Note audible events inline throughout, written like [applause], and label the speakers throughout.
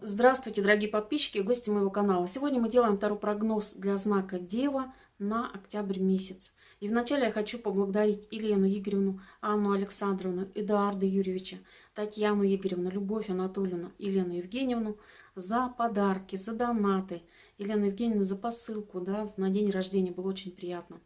Speaker 1: Здравствуйте, дорогие подписчики и гости моего канала. Сегодня мы делаем второй прогноз для знака Дева на октябрь месяц. И вначале я хочу поблагодарить Елену Игоревну, Анну Александровну, Эдуарда Юрьевича, Татьяну Игоревну, Любовь Анатольевну, Елену Евгеньевну за подарки, за донаты. Елену Евгеньевну за посылку да, на день рождения. Было очень приятно.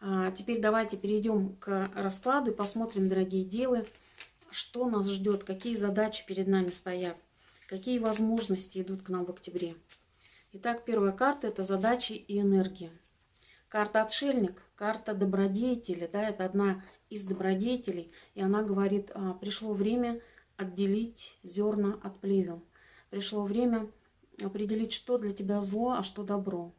Speaker 1: А теперь давайте перейдем к раскладу и посмотрим, дорогие девы, что нас ждет, какие задачи перед нами стоят. Какие возможности идут к нам в октябре? Итак, первая карта – это задачи и энергия. Карта «Отшельник», карта добродетели, да, это одна из добродетелей, и она говорит, а, пришло время отделить зерна от плевел. Пришло время определить, что для тебя зло, а что добро.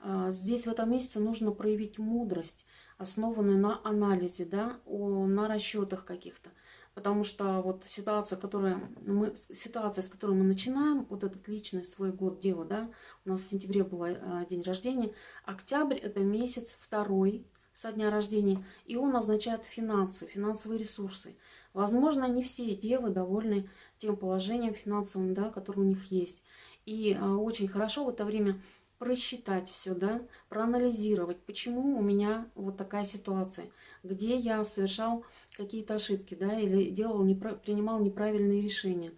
Speaker 1: А, здесь в этом месяце нужно проявить мудрость, основанную на анализе, да, на расчетах каких-то. Потому что вот ситуация, которая мы, ситуация, с которой мы начинаем, вот этот личный свой год дева, да, у нас в сентябре был э, день рождения, октябрь это месяц второй со дня рождения, и он означает финансы, финансовые ресурсы. Возможно, не все девы довольны тем положением финансовым, да, которое у них есть. И э, очень хорошо в это время просчитать все, да, проанализировать, почему у меня вот такая ситуация, где я совершал какие-то ошибки, да, или делал, непро принимал неправильные решения.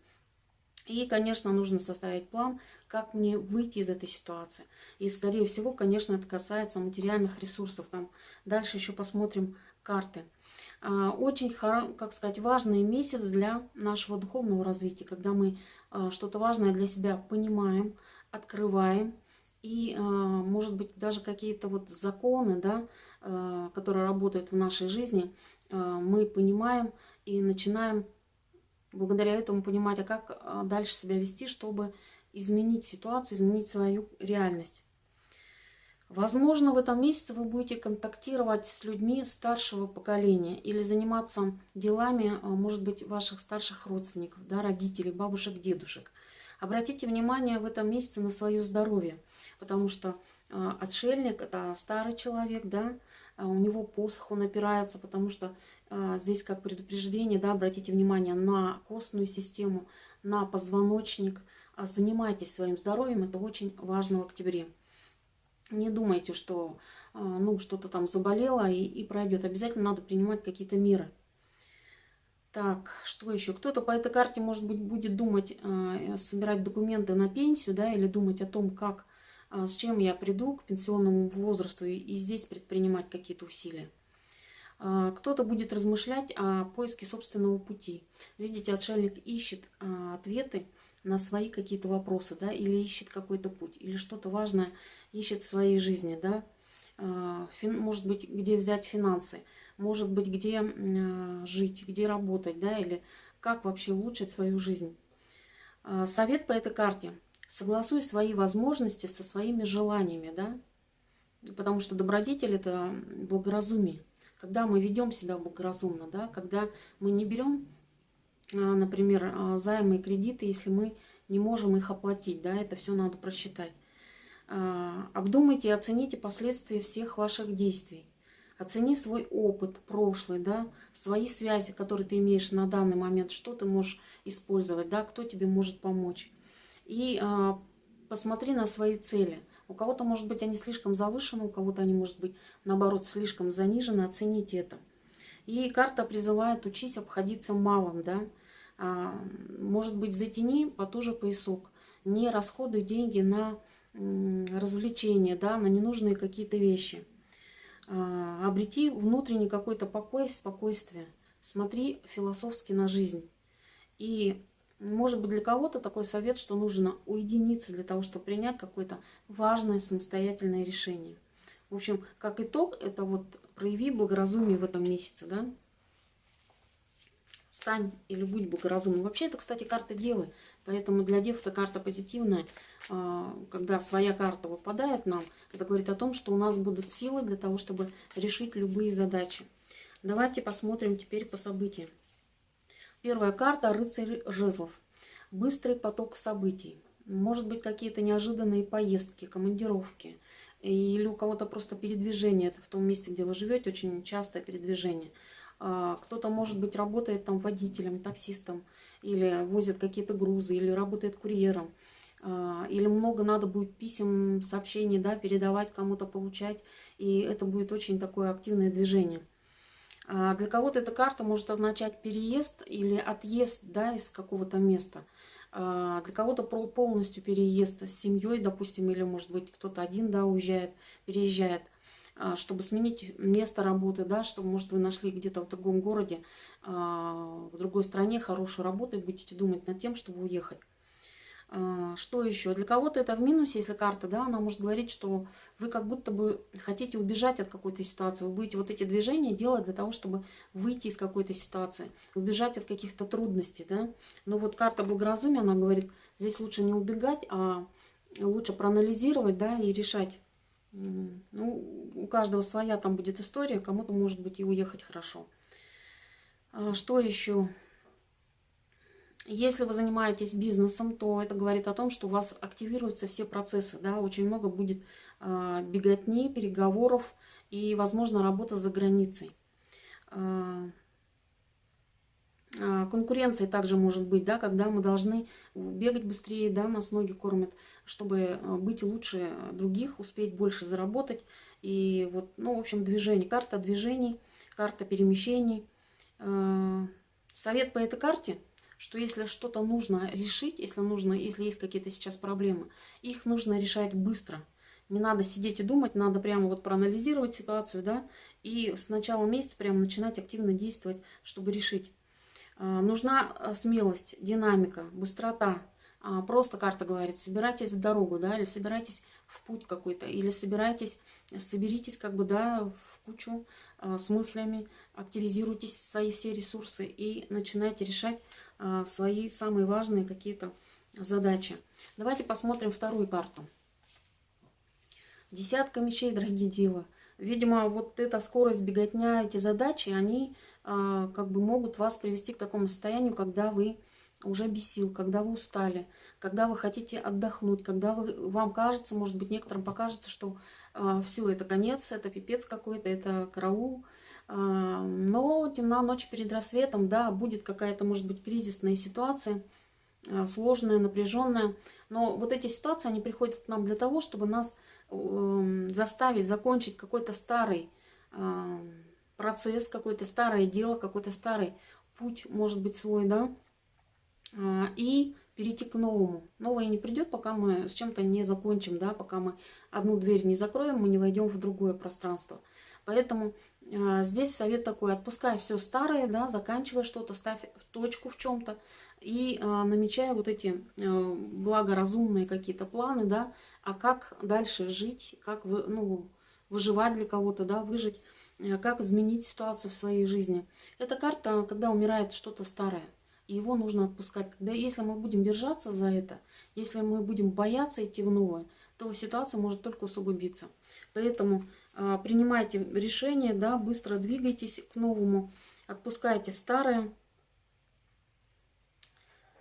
Speaker 1: И, конечно, нужно составить план, как мне выйти из этой ситуации. И, скорее всего, конечно, это касается материальных ресурсов. Там дальше еще посмотрим карты. А, очень, как сказать, важный месяц для нашего духовного развития, когда мы а, что-то важное для себя понимаем, открываем, и, а, может быть, даже какие-то вот законы, да, а, которые работают в нашей жизни, а, мы понимаем и начинаем благодаря этому понимать, а как дальше себя вести, чтобы изменить ситуацию, изменить свою реальность. Возможно, в этом месяце вы будете контактировать с людьми старшего поколения или заниматься делами, может быть, ваших старших родственников, да, родителей, бабушек, дедушек. Обратите внимание в этом месяце на свое здоровье, потому что э, отшельник – это старый человек, да, а у него посох, он опирается, потому что э, здесь как предупреждение, да, обратите внимание на костную систему, на позвоночник, а занимайтесь своим здоровьем, это очень важно в октябре. Не думайте, что э, ну, что-то там заболело и, и пройдет. Обязательно надо принимать какие-то меры. Так, что еще? Кто-то по этой карте, может быть, будет думать, собирать документы на пенсию, да, или думать о том, как, с чем я приду к пенсионному возрасту, и, здесь предпринимать какие-то усилия. Э, кто-то будет размышлять о поиске собственного пути. Видите, отшельник ищет э, ответы на свои какие-то вопросы, да, или ищет какой-то путь, или что-то важное ищет в своей жизни, да, может быть, где взять финансы может быть, где жить, где работать, да, или как вообще улучшить свою жизнь. Совет по этой карте. Согласуй свои возможности со своими желаниями, да, потому что добродетель – это благоразумие. Когда мы ведем себя благоразумно, да, когда мы не берем, э, например, займы и кредиты, если мы не можем их оплатить, да, это все надо просчитать. Обдумайте и оцените последствия всех ваших действий. Оцени свой опыт прошлый, да, свои связи, которые ты имеешь на данный момент, что ты можешь использовать, да, кто тебе может помочь. И а, посмотри на свои цели. У кого-то, может быть, они слишком завышены, у кого-то они, может быть, наоборот, слишком занижены. Оцените это. И карта призывает учись обходиться малым, да. А, может быть, затяни потуже поясок. Не расходуй деньги на развлечения, да, на ненужные какие-то вещи. А, обрети внутренний какой-то покой, спокойствие. Смотри философски на жизнь. И может быть для кого-то такой совет, что нужно уединиться для того, чтобы принять какое-то важное самостоятельное решение. В общем, как итог, это вот прояви благоразумие в этом месяце, да? Стань или будь благоразумным. Вообще, это, кстати, карта Девы. Поэтому для Дев это карта позитивная. А, когда своя карта выпадает нам, это говорит о том, что у нас будут силы для того, чтобы решить любые задачи. Давайте посмотрим теперь по событиям. Первая карта – рыцарь жезлов. Быстрый поток событий. Может быть, какие-то неожиданные поездки, командировки. Или у кого-то просто передвижение. Это в том месте, где вы живете, очень частое передвижение. А, кто-то, может быть, работает там водителем, таксистом, или возит какие-то грузы, или работает курьером. А, или много надо будет писем, сообщений, да, передавать, кому-то получать. И это будет очень такое активное движение. А, для кого-то эта карта может означать переезд или отъезд да, из какого-то места. А, для кого-то полностью переезд с семьей, допустим, или, может быть, кто-то один да, уезжает, переезжает чтобы сменить место работы, да, чтобы, может, вы нашли где-то в другом городе, в другой стране хорошую работу и будете думать над тем, чтобы уехать. А, что еще? Для кого-то это в минусе, если карта, да, она может говорить, что вы как будто бы хотите убежать от какой-то ситуации. Вы будете вот эти движения делать для того, чтобы выйти из какой-то ситуации, убежать от каких-то трудностей, да. Но вот карта благоразумия, она говорит, здесь лучше не убегать, а лучше проанализировать, да, и решать. Ну, у каждого своя там будет история, кому-то, может быть, и уехать хорошо. А, что еще? Если вы занимаетесь бизнесом, то это говорит о том, что у вас активируются все процессы. Да? Очень много будет э, беготни, переговоров и, возможно, работа за границей. Э, э, конкуренция также может быть, да, когда мы должны бегать быстрее, да, нас ноги кормят, чтобы быть лучше других, успеть больше заработать. И вот, ну, в общем, движение, карта движений, карта перемещений. Совет по этой карте – что если что-то нужно решить, если нужно, если есть какие-то сейчас проблемы, их нужно решать быстро. Не надо сидеть и думать, надо прямо вот проанализировать ситуацию, да, и с начала месяца прямо начинать активно действовать, чтобы решить. А, нужна а, смелость, динамика, быстрота. А, просто карта говорит, собирайтесь в дорогу, да, или собирайтесь в путь какой-то, или собирайтесь, соберитесь как бы, да, в кучу с мыслями, активизируйтесь свои все ресурсы и начинайте решать а, свои самые важные какие-то задачи. Давайте посмотрим вторую карту. Десятка мечей, дорогие девы. Видимо, вот эта скорость беготня, эти задачи, они а, как бы могут вас привести к такому состоянию, когда вы уже без сил, когда вы устали, когда вы хотите отдохнуть, когда вы, вам кажется, может быть, некоторым покажется, что а, все, это конец, это пипец какой-то, это караул, а, но темна ночь перед рассветом, да, будет какая-то, может быть, кризисная ситуация, а, сложная, напряженная. Но вот эти ситуации, они приходят к нам для того, чтобы нас эм, заставить закончить какой-то старый а, процесс, какое-то старое дело, какой-то старый путь, может быть, свой, да, и перейти к новому. Новое не придет, пока мы с чем-то не закончим, да, пока мы одну дверь не закроем, мы не войдем в другое пространство. Поэтому э, здесь совет такой, отпускай все старое, да, заканчивай что-то, ставь точку в чем-то и э, намечай вот эти э, благоразумные какие-то планы, да, а как дальше жить, как вы, ну, выживать для кого-то, да, выжить, э, как изменить ситуацию в своей жизни. Эта карта, когда умирает что-то старое, его нужно отпускать. Когда, если мы будем держаться за это, если мы будем бояться идти в новое, то ситуация может только усугубиться. Поэтому а, принимайте решение, да, быстро двигайтесь к новому, отпускайте старое.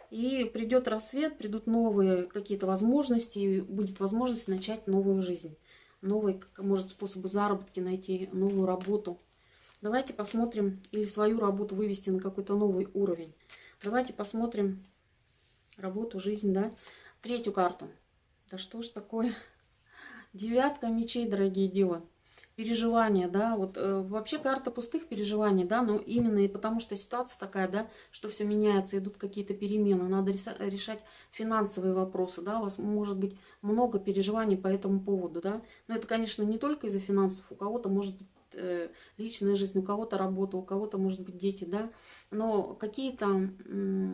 Speaker 1: И придет рассвет, придут новые какие-то возможности, и будет возможность начать новую жизнь. Новые, может, способы заработки найти, новую работу. Давайте посмотрим, или свою работу вывести на какой-то новый уровень. Давайте посмотрим работу, жизнь, да. Третью карту. Да что ж такое? [laughs] Девятка мечей, дорогие девы переживания, да, вот э, вообще карта пустых переживаний, да, но именно и потому что ситуация такая, да, что все меняется, идут какие-то перемены, надо решать финансовые вопросы, да, у вас может быть много переживаний по этому поводу, да, но это, конечно, не только из-за финансов, у кого-то может быть личная жизнь, у кого-то работа, у кого-то, может быть, дети, да, но какие-то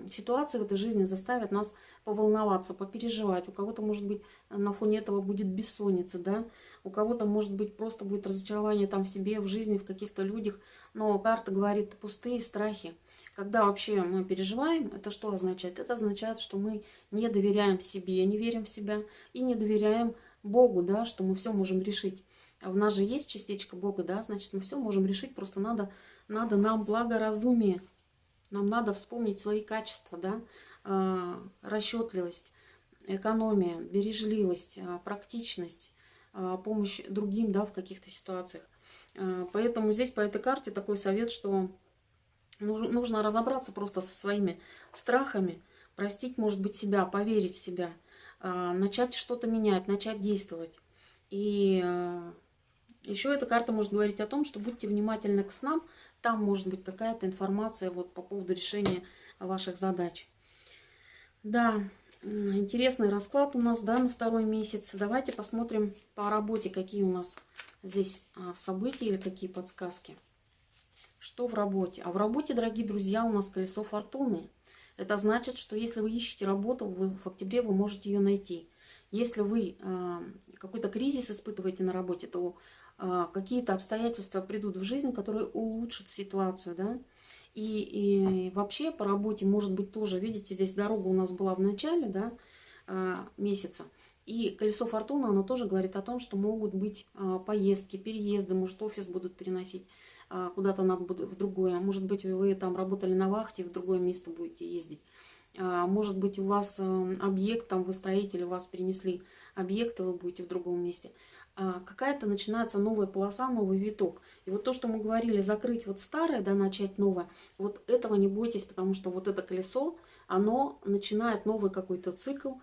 Speaker 1: ситуации в этой жизни заставят нас поволноваться, попереживать. У кого-то, может быть, на фоне этого будет бессонница, да, у кого-то, может быть, просто будет разочарование там в себе, в жизни, в каких-то людях, но карта говорит пустые страхи. Когда вообще мы переживаем, это что означает? Это означает, что мы не доверяем себе, не верим в себя и не доверяем Богу, да, что мы все можем решить. А в нас же есть частичка Бога, да, значит, мы все можем решить, просто надо, надо нам благоразумие, нам надо вспомнить свои качества, да, э, расчетливость, экономия, бережливость, э, практичность, помощь другим, да, в каких-то ситуациях. Поэтому здесь по этой карте такой совет, что Нужно разобраться просто со своими страхами, простить, может быть, себя, поверить в себя, а, начать что-то менять, начать действовать. И а, еще эта карта может говорить о том, что будьте внимательны к снам, там может быть какая-то информация вот по поводу решения ваших задач. Да, интересный расклад у нас, да, на второй месяц. Давайте посмотрим по работе, какие у нас здесь а, события или какие подсказки. Что в работе? А в работе, дорогие друзья, у нас колесо фортуны. Это значит, что если вы ищете работу, вы в октябре вы можете ее найти. Если вы э, какой-то кризис испытываете на работе, то какие-то обстоятельства придут в жизнь, которые улучшат ситуацию, да. И, и вообще по работе может быть тоже, видите, здесь дорога у нас была в начале, да, э, месяца. И колесо фортуны, оно тоже говорит о том, что могут быть э, поездки, переезды, может офис будут переносить. А, куда-то надо в другое. Может быть, вы там работали на вахте, в другое место будете ездить. А, может быть, у вас э, объект, там вы строитель, у вас перенесли объект, и вы будете в другом месте. А, какая-то начинается новая полоса, новый виток. И вот то, что мы говорили, закрыть вот старое, да, начать новое, вот этого не бойтесь, потому что вот это колесо, оно начинает новый какой-то цикл.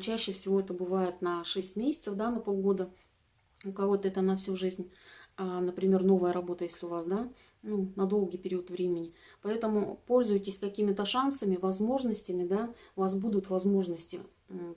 Speaker 1: Чаще всего это бывает на 6 месяцев, да, на полгода. У кого-то это на всю жизнь. А, например, новая работа, если у вас, да, ну, на долгий период времени. Поэтому пользуйтесь какими-то шансами, возможностями, да, у вас будут возможности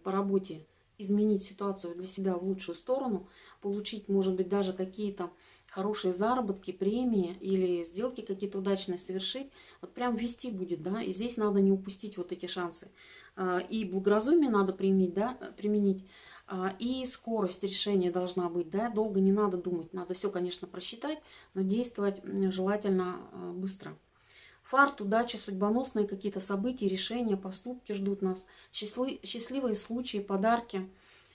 Speaker 1: по работе изменить ситуацию для себя в лучшую сторону, получить, может быть, даже какие-то хорошие заработки, премии или сделки какие-то удачные совершить, вот прям вести будет, да, и здесь надо не упустить вот эти шансы. А, и благоразумие надо применить, да, применить, а, и скорость решения должна быть, да, долго не надо думать, надо все, конечно, просчитать, но действовать желательно а, быстро. Фарт, удача, судьбоносные какие-то события, решения, поступки ждут нас, счастливые случаи, подарки,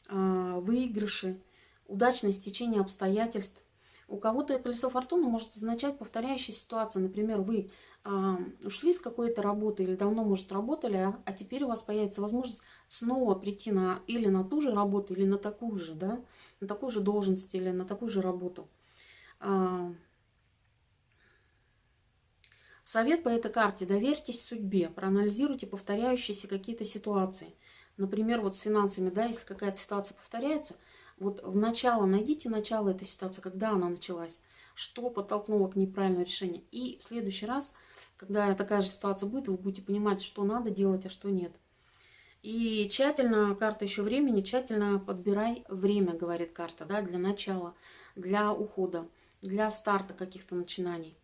Speaker 1: а, выигрыши, удачное стечение обстоятельств. У кого-то колесо фортуны может означать повторяющая ситуация. Например, вы э, ушли с какой-то работы или давно, может, работали, а, а теперь у вас появится возможность снова прийти на или на ту же работу, или на такую же, да, на такую же должность или на такую же работу. Э, совет по этой карте. Доверьтесь судьбе, проанализируйте повторяющиеся какие-то ситуации. Например, вот с финансами, да, если какая-то ситуация повторяется – вот в начало, найдите начало этой ситуации, когда она началась, что подтолкнуло к неправильному решению. И в следующий раз, когда такая же ситуация будет, вы будете понимать, что надо делать, а что нет. И тщательно, карта еще времени, тщательно подбирай время, говорит карта, да, для начала, для ухода, для старта каких-то начинаний.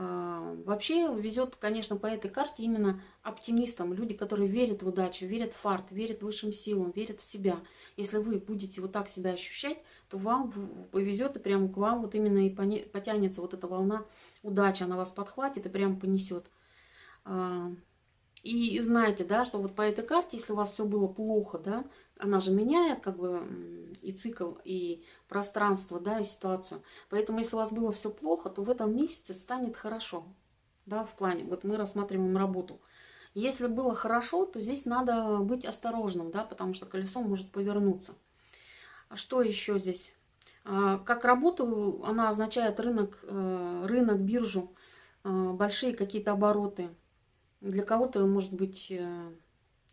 Speaker 1: А, вообще везет, конечно, по этой карте именно оптимистам, люди, которые верят в удачу, верят в фарт, верят высшим силам, верят в себя. Если вы будете вот так себя ощущать, то вам повезет и прямо к вам вот именно и потянется вот эта волна удачи, она вас подхватит и прямо понесет. И знаете, да, что вот по этой карте, если у вас все было плохо, да, она же меняет как бы и цикл, и пространство, да, и ситуацию. Поэтому если у вас было все плохо, то в этом месяце станет хорошо, да, в плане. Вот мы рассматриваем работу. Если было хорошо, то здесь надо быть осторожным, да, потому что колесо может повернуться. А что еще здесь? А, как работу, она означает рынок, э, рынок, биржу, э, большие какие-то обороты. Для кого-то, может быть, э,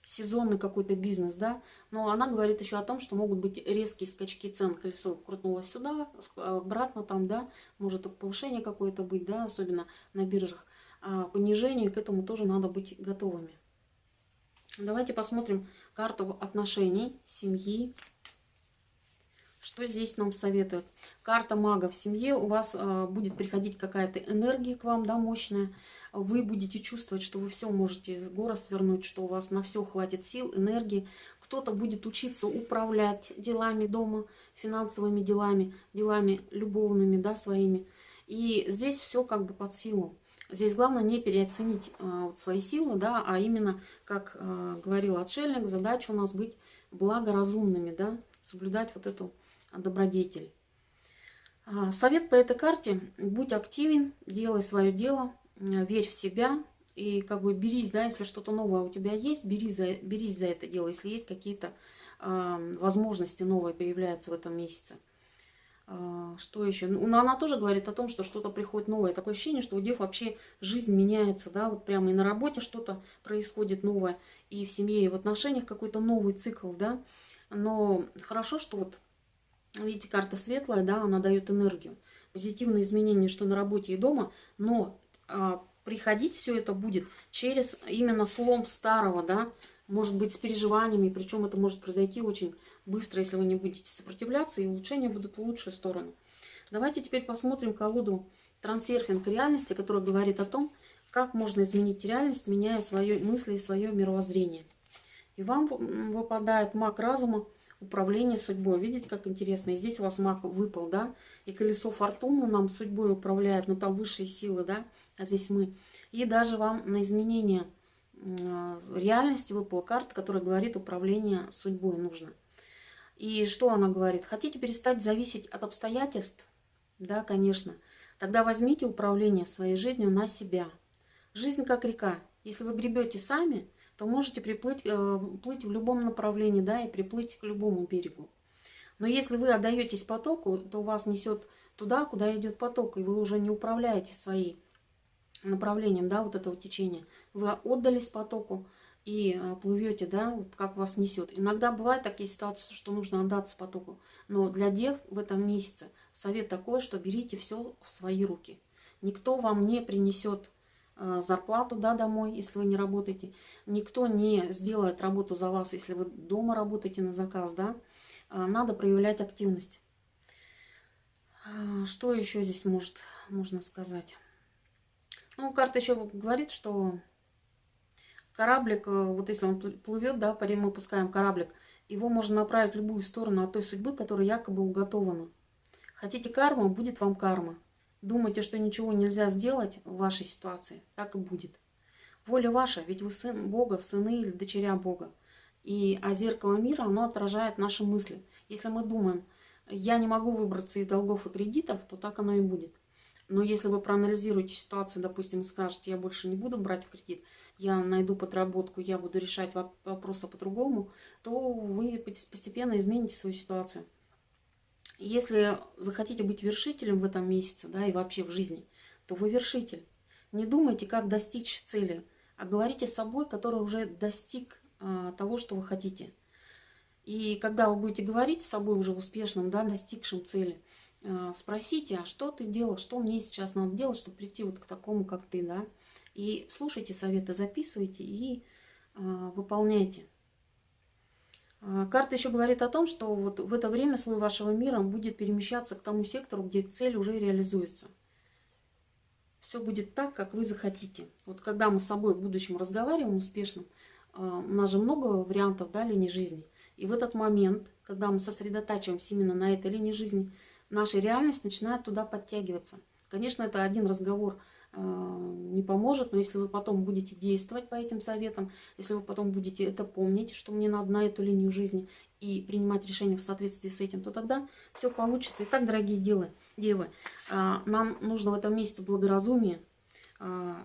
Speaker 1: сезонный какой-то бизнес, да, но она говорит еще о том, что могут быть резкие скачки цен, колесо крутнулось сюда, обратно там, да, может повышение какое-то быть, да, особенно на биржах, а понижение, к этому тоже надо быть готовыми. Давайте посмотрим карту отношений, семьи, что здесь нам советуют? Карта мага в семье. У вас э, будет приходить какая-то энергия к вам, да, мощная. Вы будете чувствовать, что вы все можете с гора свернуть, что у вас на все хватит сил, энергии. Кто-то будет учиться управлять делами дома, финансовыми делами, делами любовными, да, своими. И здесь все как бы под силу. Здесь главное не переоценить а, вот свои силы, да, а именно, как а, говорил отшельник, задача у нас быть благоразумными, да, соблюдать вот эту добродетель. А, совет по этой карте. Будь активен, делай свое дело, верь в себя и как бы берись, да, если что-то новое у тебя есть, бери за, берись за это дело, если есть какие-то э, возможности новые появляются в этом месяце. А, что еще? Ну, она тоже говорит о том, что что-то приходит новое. Такое ощущение, что у дев вообще жизнь меняется, да, вот прямо и на работе что-то происходит новое, и в семье, и в отношениях какой-то новый цикл, да. Но хорошо, что вот, видите, карта светлая, да, она дает энергию. Позитивные изменения, что на работе и дома, но приходить все это будет через именно слом старого, да, может быть, с переживаниями, причем это может произойти очень быстро, если вы не будете сопротивляться, и улучшения будут в лучшую сторону. Давайте теперь посмотрим колоду трансерфинг реальности, которая говорит о том, как можно изменить реальность, меняя свои мысли и свое мировоззрение. И вам выпадает маг разума, управление судьбой. Видите, как интересно? И здесь у вас маг выпал, да? И колесо фортуны нам судьбой управляет, но там высшие силы, да? А здесь мы. И даже вам на изменение реальности выпала карта, которая говорит, управление судьбой нужно. И что она говорит? Хотите перестать зависеть от обстоятельств? Да, конечно. Тогда возьмите управление своей жизнью на себя. Жизнь как река. Если вы гребете сами, то можете приплыть, э, плыть в любом направлении, да, и приплыть к любому берегу. Но если вы отдаетесь потоку, то вас несет туда, куда идет поток, и вы уже не управляете своим направлением, да, вот этого течения. Вы отдались потоку, и э, плывете, да, вот как вас несет. Иногда бывают такие ситуации, что нужно отдаться потоку. Но для дев в этом месяце совет такой, что берите все в свои руки. Никто вам не принесет зарплату да, домой, если вы не работаете. Никто не сделает работу за вас, если вы дома работаете на заказ. Да? Э, надо проявлять активность. Что еще здесь может, можно сказать? Ну, карта еще говорит, что Кораблик, э, вот если он плывет, да, мы пускаем кораблик, его можно направить в любую сторону от той судьбы, которая якобы уготована. Хотите карму, будет вам карма. Думаете, что ничего нельзя сделать в вашей ситуации, так и будет. Воля ваша, ведь вы сын Бога, сыны или дочеря Бога. И, а зеркало мира, оно отражает наши мысли. Если мы думаем, я не могу выбраться из долгов и кредитов, то так оно и будет. Но если вы проанализируете ситуацию, допустим, скажете, я больше не буду брать в кредит, я найду подработку, я буду решать вопросы по-другому, то вы постепенно измените свою ситуацию. Если захотите быть вершителем в этом месяце, да, и вообще в жизни, то вы вершитель. Не думайте, как достичь цели, а говорите с собой, который уже достиг а, того, что вы хотите. И когда вы будете говорить с собой уже успешным, да, достигшим цели, а, спросите, а что ты делал, что мне сейчас надо делать, чтобы прийти вот к такому, как ты, да. И слушайте советы, записывайте и э, выполняйте. А, карта еще говорит о том, что вот в это время слой вашего мира будет перемещаться к тому сектору, где цель уже реализуется. Все будет так, как вы захотите. Вот когда мы с собой в будущем разговариваем успешным, у нас же много вариантов да, линии жизни. И в этот момент, когда мы сосредотачиваемся именно на этой линии жизни, наша реальность начинает туда подтягиваться. Конечно, это один разговор не поможет, но если вы потом будете действовать по этим советам, если вы потом будете это помнить, что мне надо на эту линию жизни и принимать решения в соответствии с этим, то тогда все получится. Итак, дорогие девы, девы э, нам нужно в этом месяце благоразумие, э,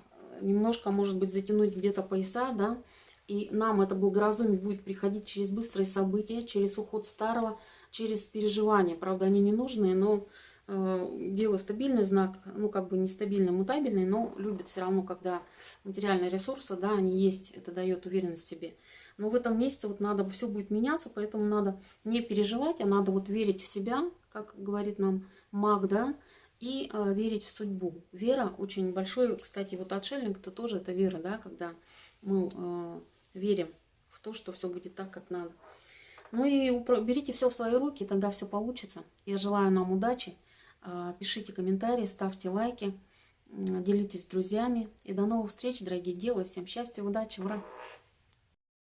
Speaker 1: немножко, может быть, затянуть где-то пояса, да, и нам это благоразумие будет приходить через быстрые события, через уход старого, через переживания. Правда, они не нужные, но э, дело стабильный знак, ну как бы нестабильный, мутабельный, но любит все равно, когда материальные ресурсы, да, они есть, это дает уверенность себе. Но в этом месяце вот надо, все будет меняться, поэтому надо не переживать, а надо вот верить в себя, как говорит нам маг, да, и э, верить в судьбу. Вера очень большой, кстати, вот отшельник, это тоже это вера, да, когда мы э, верим в то, что все будет так, как надо. Ну и берите все в свои руки, тогда все получится. Я желаю нам удачи. А, пишите комментарии, ставьте лайки, делитесь с друзьями. И до новых встреч, дорогие девы. Всем счастья, удачи, ура!